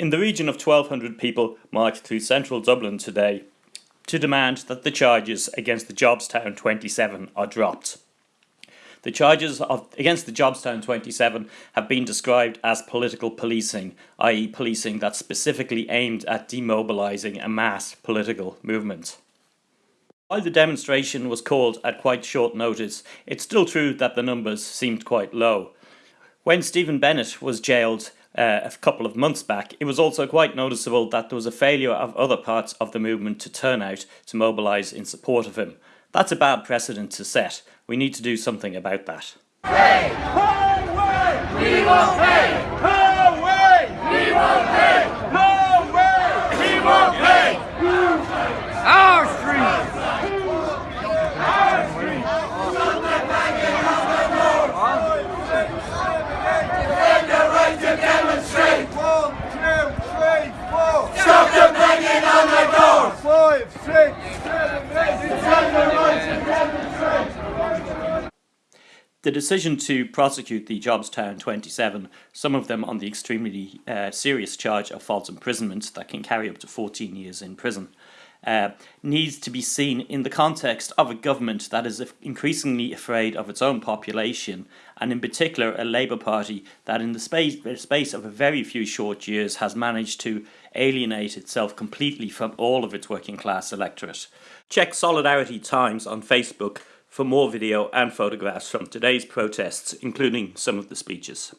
In the region of 1,200 people marched through central Dublin today to demand that the charges against the Jobstown 27 are dropped. The charges of, against the Jobstown 27 have been described as political policing, i.e., policing that's specifically aimed at demobilising a mass political movement. While the demonstration was called at quite short notice, it's still true that the numbers seemed quite low. When Stephen Bennett was jailed uh, a couple of months back, it was also quite noticeable that there was a failure of other parts of the movement to turn out to mobilise in support of him. That's a bad precedent to set. We need to do something about that. Pay! The decision to prosecute the Jobstown 27, some of them on the extremely uh, serious charge of false imprisonment that can carry up to 14 years in prison, uh, needs to be seen in the context of a government that is increasingly afraid of its own population, and in particular a Labour Party that, in the space, space of a very few short years, has managed to alienate itself completely from all of its working class electorate. Check Solidarity Times on Facebook for more video and photographs from today's protests, including some of the speeches.